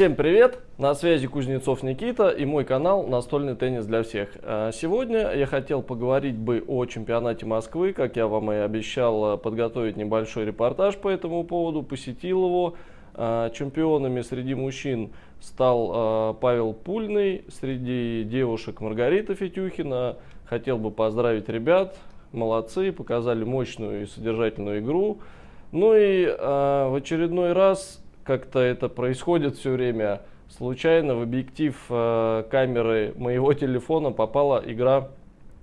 Всем привет! На связи Кузнецов Никита и мой канал «Настольный теннис для всех». А, сегодня я хотел поговорить бы о чемпионате Москвы. Как я вам и обещал, подготовить небольшой репортаж по этому поводу. Посетил его. А, чемпионами среди мужчин стал а, Павел Пульный, среди девушек Маргарита Фетюхина. Хотел бы поздравить ребят, молодцы, показали мощную и содержательную игру. Ну и в очередной раз как-то это происходит все время. Случайно в объектив э, камеры моего телефона попала игра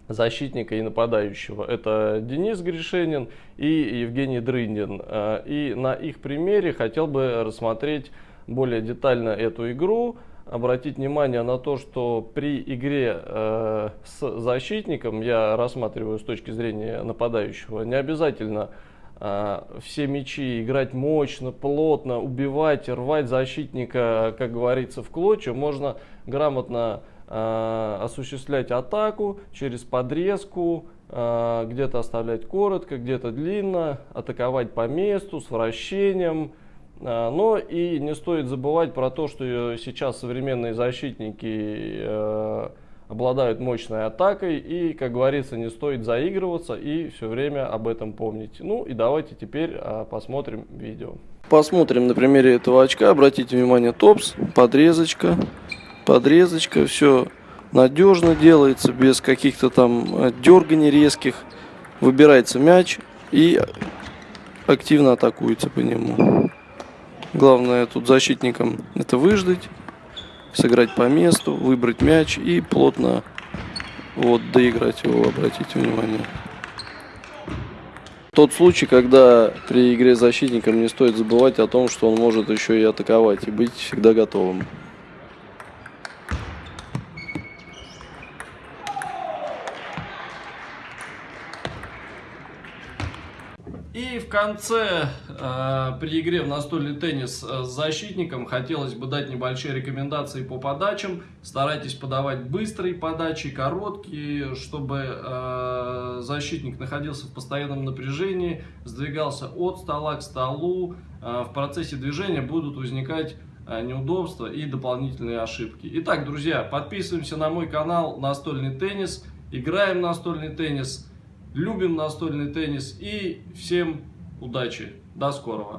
защитника и нападающего. Это Денис Гришенин и Евгений Дрындин. Э, и на их примере хотел бы рассмотреть более детально эту игру, обратить внимание на то, что при игре э, с защитником, я рассматриваю с точки зрения нападающего, не обязательно все мячи, играть мощно, плотно, убивать, рвать защитника, как говорится, в клочья. Можно грамотно э, осуществлять атаку через подрезку, э, где-то оставлять коротко, где-то длинно, атаковать по месту с вращением. Но и не стоит забывать про то, что сейчас современные защитники обладают мощной атакой и, как говорится, не стоит заигрываться и все время об этом помнить. Ну и давайте теперь а, посмотрим видео. Посмотрим на примере этого очка. Обратите внимание, топс, подрезочка, подрезочка, все надежно делается, без каких-то там а, дерганий резких. Выбирается мяч и активно атакуется по нему. Главное тут защитникам это выждать сыграть по месту, выбрать мяч и плотно вот доиграть его, обратите внимание. Тот случай, когда при игре защитником не стоит забывать о том, что он может еще и атаковать и быть всегда готовым. И в конце, э, при игре в настольный теннис э, с защитником, хотелось бы дать небольшие рекомендации по подачам. Старайтесь подавать быстрые подачи, короткие, чтобы э, защитник находился в постоянном напряжении, сдвигался от стола к столу. В процессе движения будут возникать неудобства и дополнительные ошибки. Итак, друзья, подписываемся на мой канал «Настольный теннис», играем настольный теннис, любим настольный теннис и всем удачи. До скорого.